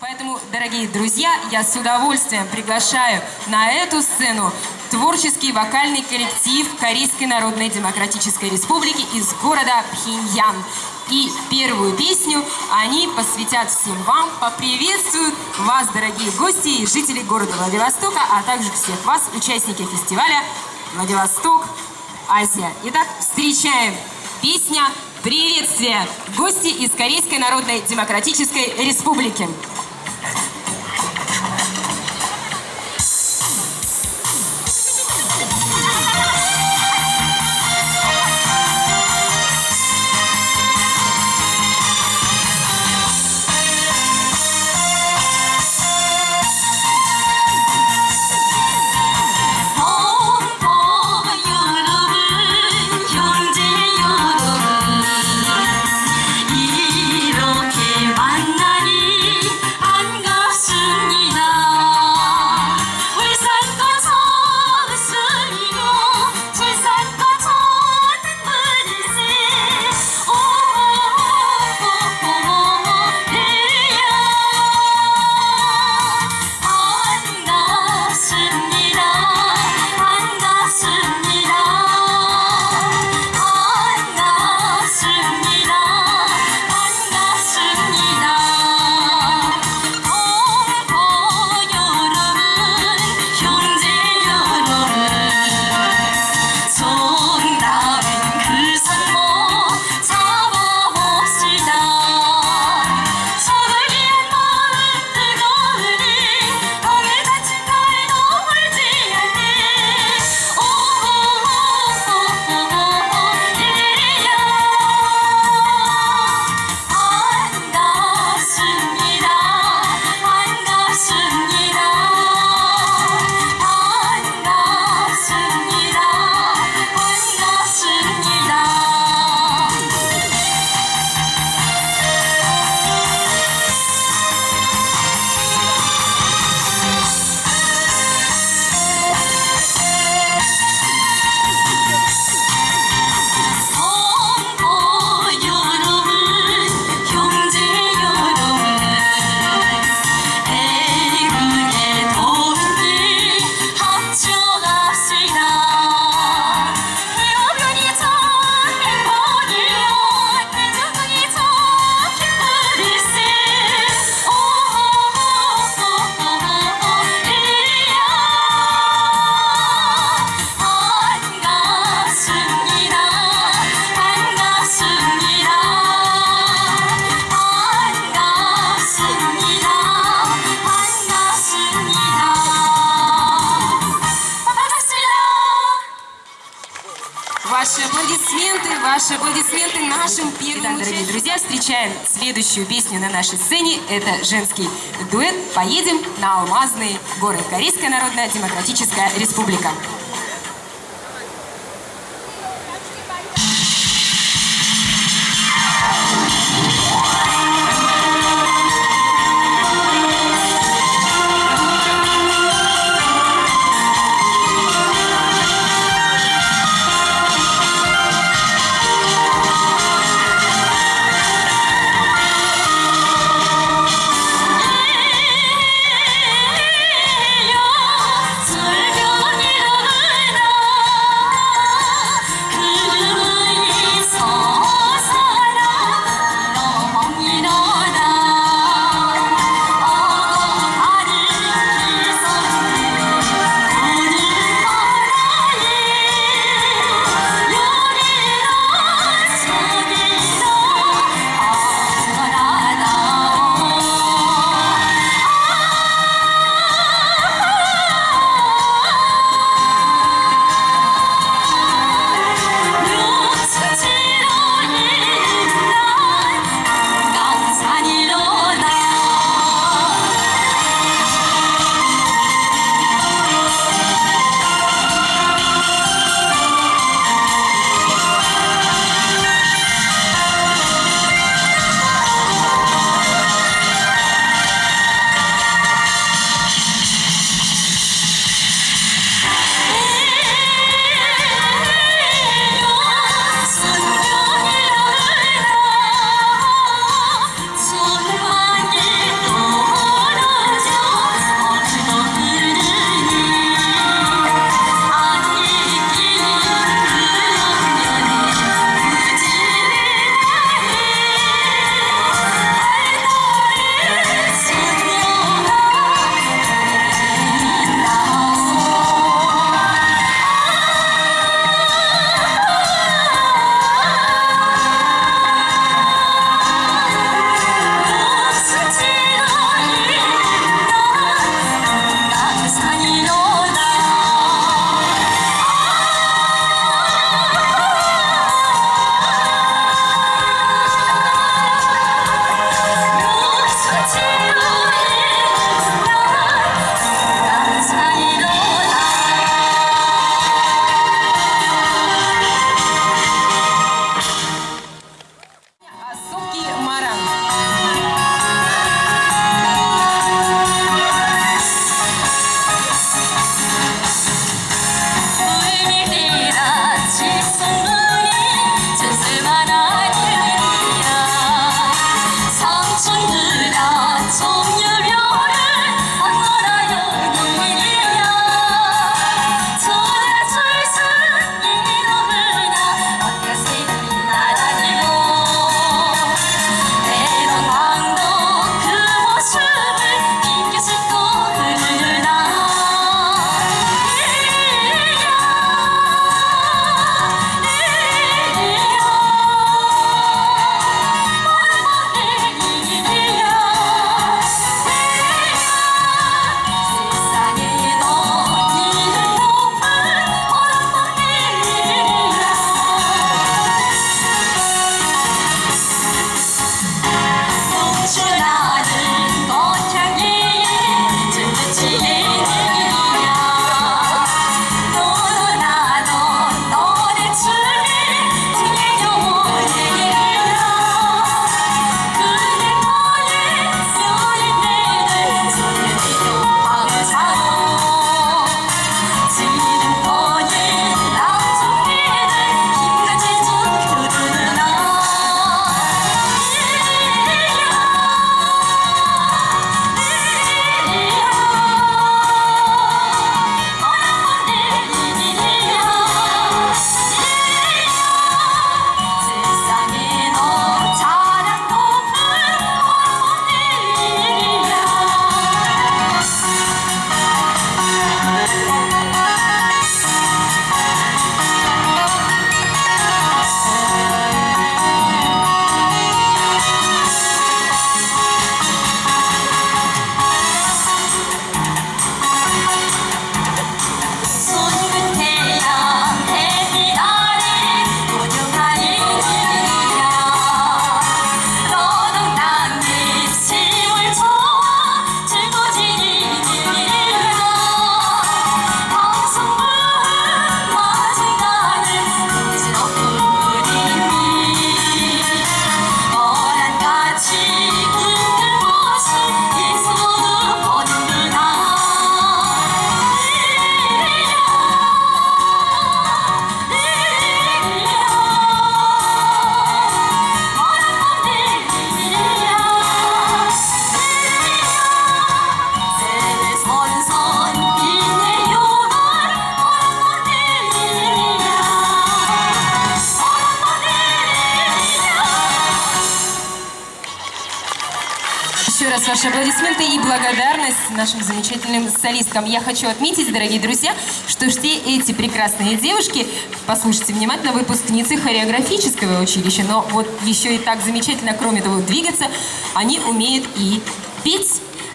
Поэтому, дорогие друзья, я с удовольствием приглашаю на эту сцену творческий вокальный коллектив Корейской Народной Демократической Республики из города Пхеньян. И первую песню они посвятят всем вам, поприветствуют вас, дорогие гости и жители города Владивостока, а также всех вас, участники фестиваля «Владивосток. Азия». Итак, встречаем песня «Приветствие! Гости из Корейской Народной Демократической Республики». Аплодисменты, ваши аплодисменты нашим первым да, дорогие друзья, встречаем следующую песню на нашей сцене. Это женский дуэт «Поедем на алмазные горы». Корейская Народная Демократическая Республика. Еще раз ваши аплодисменты и благодарность нашим замечательным солисткам. Я хочу отметить, дорогие друзья, что все эти прекрасные девушки, послушайте внимательно, выпускницы хореографического училища, но вот еще и так замечательно, кроме того, двигаться, они умеют и петь,